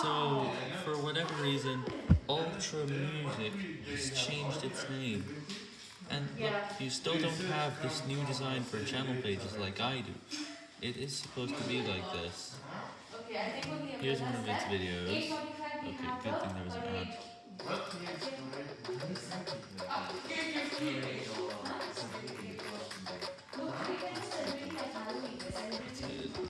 So, for whatever reason, Ultra Music has changed its name. And look, you still don't have this new design for channel pages like I do. It is supposed to be like this. Here's one of its videos. Okay, good thing there was an ad.